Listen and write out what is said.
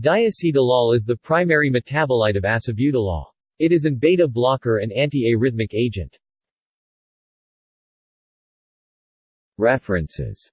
Diacetylol is the primary metabolite of acebutolol. It is an beta blocker and antiarrhythmic agent. References